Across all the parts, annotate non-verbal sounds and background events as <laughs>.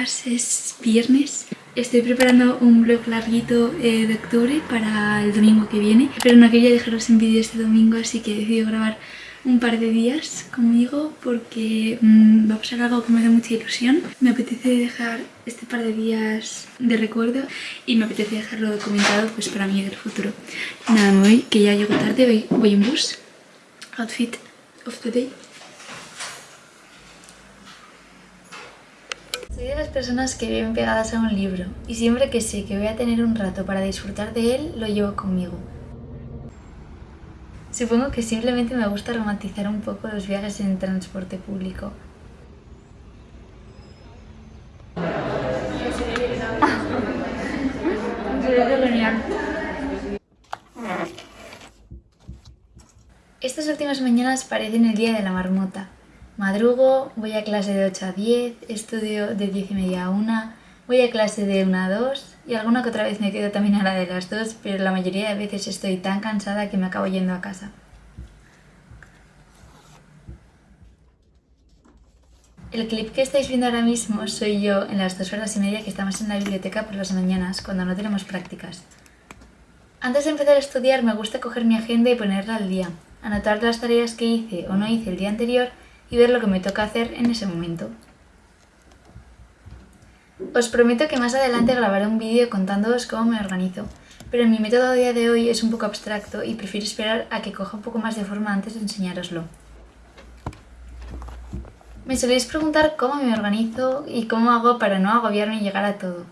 días, es viernes. Estoy preparando un vlog larguito eh, de octubre para el domingo que viene, pero no quería dejaros en vídeo este domingo, así que he decidido grabar un par de días conmigo porque mm, va a pasar algo que me da mucha ilusión. Me apetece dejar este par de días de recuerdo y me apetece dejarlo documentado pues para mí del futuro. Nada, me voy, que ya llego tarde, voy, voy en bus. Outfit of the day. Soy de las personas que viven pegadas a un libro y siempre que sé que voy a tener un rato para disfrutar de él, lo llevo conmigo. Supongo que simplemente me gusta romantizar un poco los viajes en transporte público. Estas últimas mañanas parecen el día de la marmota. Madrugo, voy a clase de 8 a 10, estudio de 10 y media a 1, voy a clase de 1 a 2 y alguna que otra vez me quedo también a la de las 2, pero la mayoría de veces estoy tan cansada que me acabo yendo a casa. El clip que estáis viendo ahora mismo soy yo en las dos horas y media que estamos en la biblioteca por las mañanas, cuando no tenemos prácticas. Antes de empezar a estudiar me gusta coger mi agenda y ponerla al día, anotar las tareas que hice o no hice el día anterior y ver lo que me toca hacer en ese momento. Os prometo que más adelante grabaré un vídeo contándoos cómo me organizo, pero mi método a día de hoy es un poco abstracto y prefiero esperar a que coja un poco más de forma antes de enseñároslo. Me soléis preguntar cómo me organizo y cómo hago para no agobiarme y llegar a todo.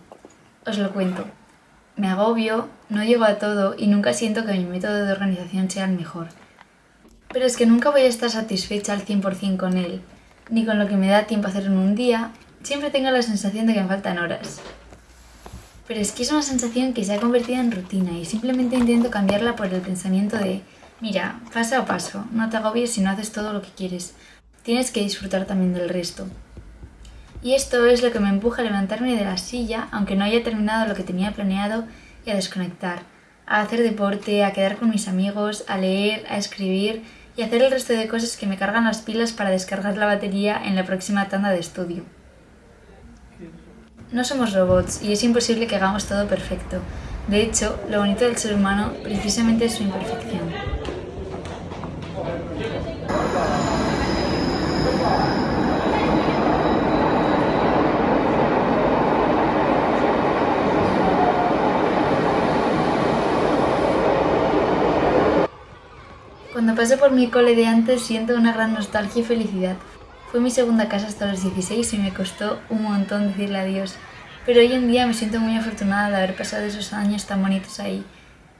Os lo cuento. Me agobio, no llego a todo y nunca siento que mi método de organización sea el mejor. Pero es que nunca voy a estar satisfecha al 100% con él, ni con lo que me da tiempo a hacer en un día, siempre tengo la sensación de que me faltan horas. Pero es que es una sensación que se ha convertido en rutina y simplemente intento cambiarla por el pensamiento de mira, paso a paso, no te agobies si no haces todo lo que quieres, tienes que disfrutar también del resto. Y esto es lo que me empuja a levantarme de la silla, aunque no haya terminado lo que tenía planeado, y a desconectar, a hacer deporte, a quedar con mis amigos, a leer, a escribir y hacer el resto de cosas que me cargan las pilas para descargar la batería en la próxima tanda de estudio. No somos robots y es imposible que hagamos todo perfecto. De hecho, lo bonito del ser humano precisamente es su imperfección. Paso por mi cole de antes siento una gran nostalgia y felicidad. Fue mi segunda casa hasta los 16 y me costó un montón decirle adiós. Pero hoy en día me siento muy afortunada de haber pasado esos años tan bonitos ahí.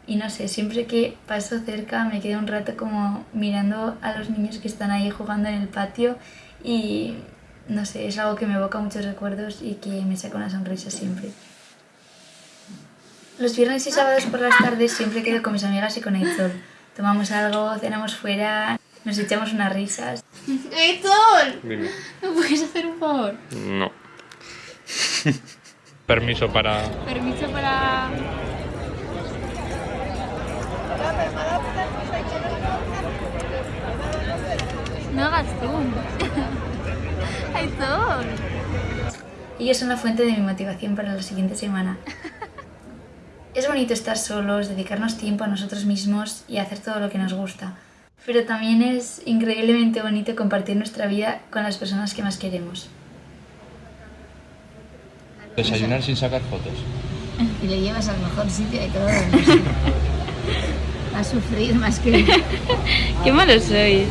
Y no sé, siempre que paso cerca me quedo un rato como mirando a los niños que están ahí jugando en el patio y no sé, es algo que me evoca muchos recuerdos y que me saca una sonrisa siempre. Los viernes y sábados por las tardes siempre quedo con mis amigas y con Aitor tomamos algo, cenamos fuera, nos echamos unas risas. <laughs> ¡Héctor! Dime. <laughs> ¿Me puedes hacer un favor? No. Permiso para... Permiso para... No hagas zoom. <laughs> Héctor. Ellos son la fuente de mi motivación para la siguiente semana. Es bonito estar solos, dedicarnos tiempo a nosotros mismos y hacer todo lo que nos gusta. Pero también es increíblemente bonito compartir nuestra vida con las personas que más queremos. Desayunar sin sacar fotos. <laughs> Y le llevas al mejor sitio de todo. <laughs> A sufrir más que... <laughs> ¡Qué malos sois!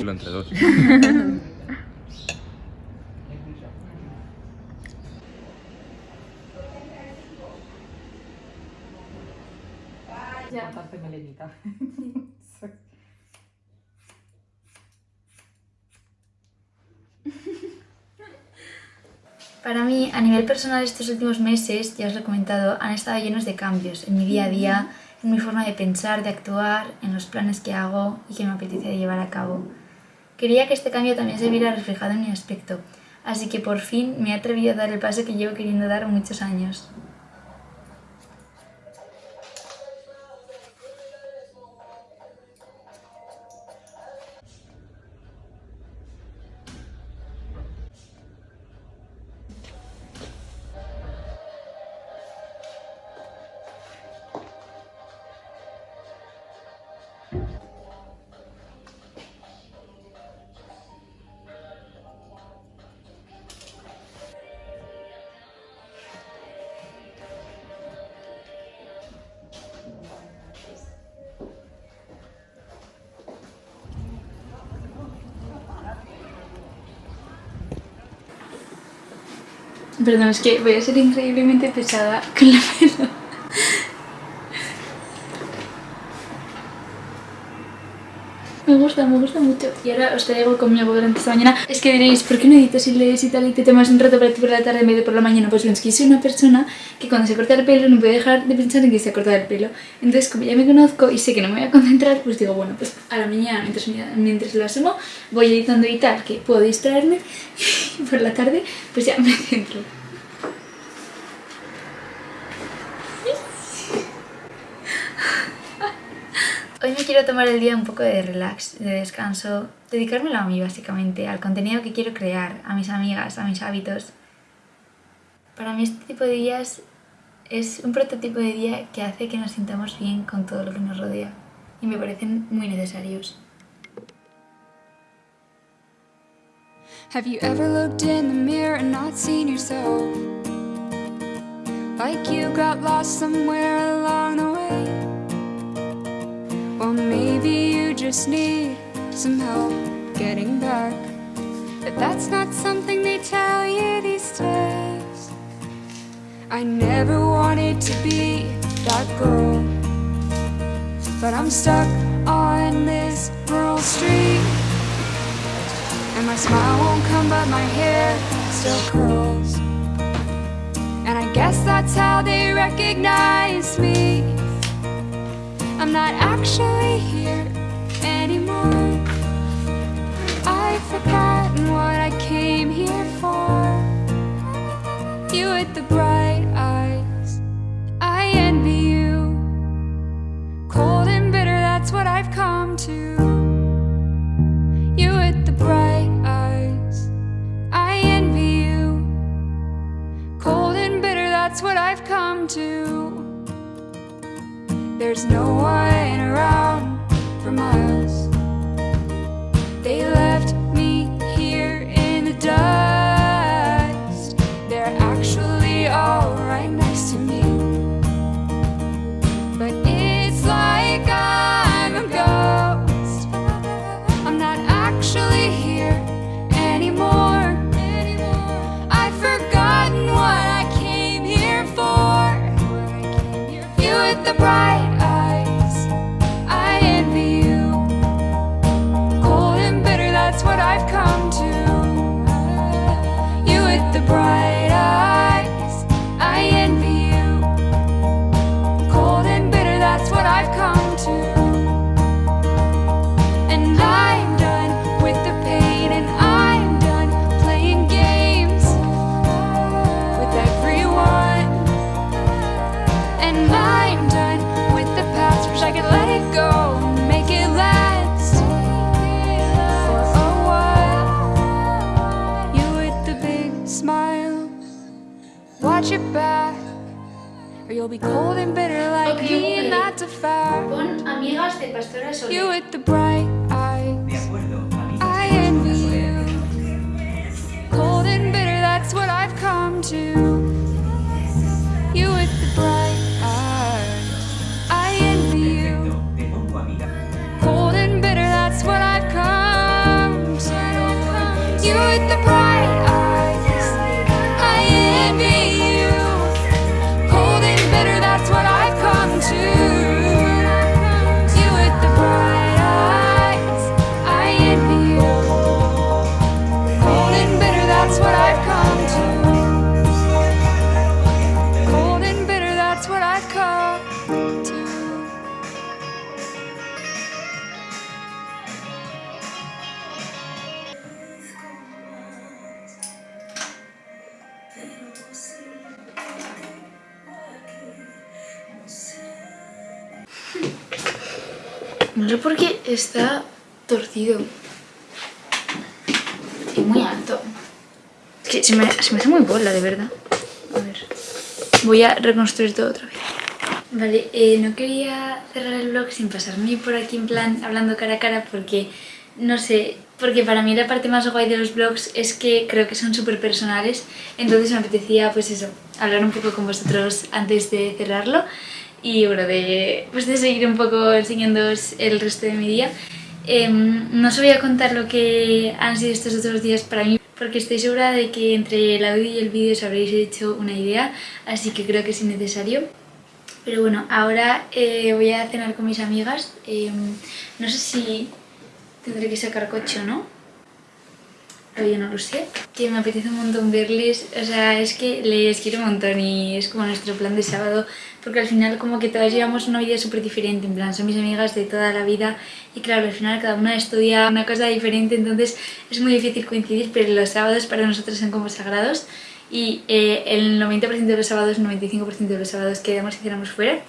Lo entre dos. Para mí, a nivel personal, estos últimos meses, ya os lo he comentado, han estado llenos de cambios en mi día a día, en mi forma de pensar, de actuar, en los planes que hago y que me apetece llevar a cabo. Quería que este cambio también se viera reflejado en mi aspecto, así que por fin me he atrevido a dar el paso que llevo queriendo dar muchos años. Perdón, es que voy a ser increíblemente pesada con la <laughs> pelo. Me gusta, me gusta mucho. Y ahora os traigo conmigo durante esta mañana. Es que diréis, ¿por qué no editas y lees y tal y te tomas un rato para ti por la tarde en por la mañana? Pues bien, es que soy una persona que cuando se corta el pelo no puede dejar de pensar en que se ha cortado el pelo. Entonces, como ya me conozco y sé que no me voy a concentrar, pues digo, bueno, pues a la mañana, mientras, mientras lo asumo, voy editando y tal, que puedo distraerme. <laughs> Y por la tarde, pues ya me <laughs> centro. Hoy me quiero tomar el día un poco de relax, de descanso, dedicármelo a mí básicamente, al contenido que quiero crear, a mis amigas, a mis hábitos. Para mí este tipo de días es un prototipo de día que hace que nos sintamos bien con todo lo que nos rodea y me parecen muy necesarios. Have you ever looked in the mirror and not seen yourself? Like you got lost somewhere along the just need some help getting back. But that's not something they tell you these days. I never wanted to be that girl. But I'm stuck on this rural street. And my smile won't come, but my hair still curls. And I guess that's how they recognize me. I'm not actually here I've forgotten what I came here for. You with the with the bright You'll be cold and bitter like okay, me and that's a fact Pon amigas de Pastora Soler. You with the bright eyes. De acuerdo, I envy you. Cold and bitter, that's what I've come to No sé por qué está torcido. Y muy alto. Es que se me, hace muy bola, de verdad. A ver. Voy a reconstruir todo otra vez. Vale, eh, no quería cerrar el vlog sin pasarme por aquí en plan hablando cara a cara porque, no sé, porque para mí la parte más guay de los vlogs es que creo que son súper personales, entonces me apetecía pues eso, hablar un poco con vosotros antes de cerrarlo y bueno, de, pues de seguir un poco enseñándoos el resto de mi día. Em, no os voy a contar lo que han sido estos otros días para mí, porque estoy segura de que entre el audio y el vídeo os habréis hecho una idea, así que creo que es innecesario. Pero bueno, ahora eh, voy a cenar con mis amigas. Eh, no sé si tendré que sacar coche o no, yo no lo sé. Que me apetece un montón verles, o sea, es que les quiero un montón y es como nuestro plan de sábado, porque al final como que todas llevamos una vida súper diferente, en plan, son mis amigas de toda la vida y claro, al final cada una estudia una cosa diferente, entonces es muy difícil coincidir, pero los sábados para nosotros son como sagrados y eh, el 90% de los sábados, 95% de los sábados quedamos y cenamos fuera,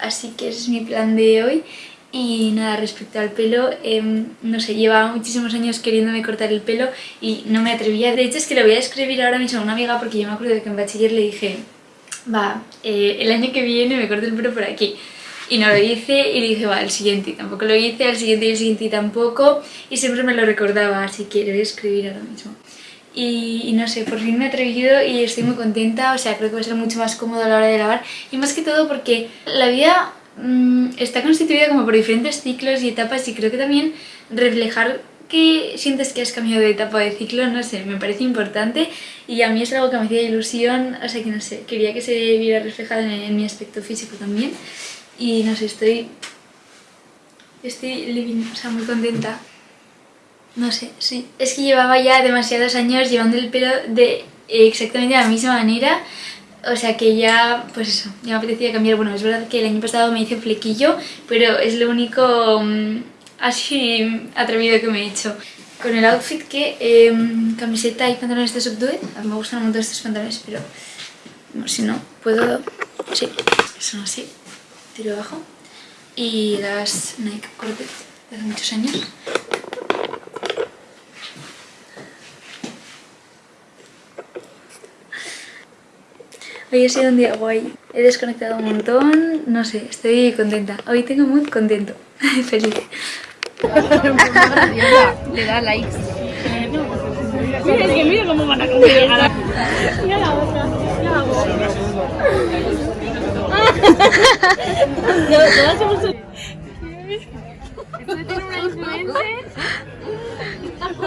así que ese es mi plan de hoy y nada, respecto al pelo, em, no sé, llevaba muchísimos años queriéndome cortar el pelo y no me atrevía. De hecho es que le voy a escribir ahora mismo a una amiga porque yo me acuerdo que en bachiller le dije va, eh, el año que viene me corto el pelo por aquí. Y no lo hice y le dije, va, el siguiente y tampoco lo hice, el siguiente y el siguiente y tampoco. Y siempre me lo recordaba, así que le voy a escribir ahora mismo. Y, y, no sé, por fin me he atrevido y estoy muy contenta, o sea, creo que va a ser mucho más cómodo a la hora de lavar. Y más que todo porque la vida está constituida como por diferentes ciclos y etapas y creo que también reflejar que sientes que has cambiado de etapa de ciclo, no sé, me parece importante y a mí es algo que me hacía ilusión, o sea que no sé, quería que se viera reflejado en, en mi aspecto físico también y no sé, estoy, estoy living, o sea, muy contenta. No sé, sí. Es que llevaba ya demasiados años llevando el pelo de exactamente la misma manera o sea que ya, pues eso, ya me apetecía cambiar. Bueno, es verdad que el año pasado me hice flequillo, pero es lo único um, así atrevido que me he hecho. Con el outfit que, eh, camiseta y pantalones de subduet, a mí me gustan un montón estos pantalones, pero si no, puedo, sí, son así, tiro abajo. Y las Nike Cortez de hace muchos años. Hoy ha sido un día guay. He desconectado un montón, no sé, estoy contenta. Hoy tengo muy contento, <laughs> feliz. <laughs> Le da likes. Mira, es que mira cómo van a comer. Mira la boca, mira la. No, todas hemos... Esto tiene una influencer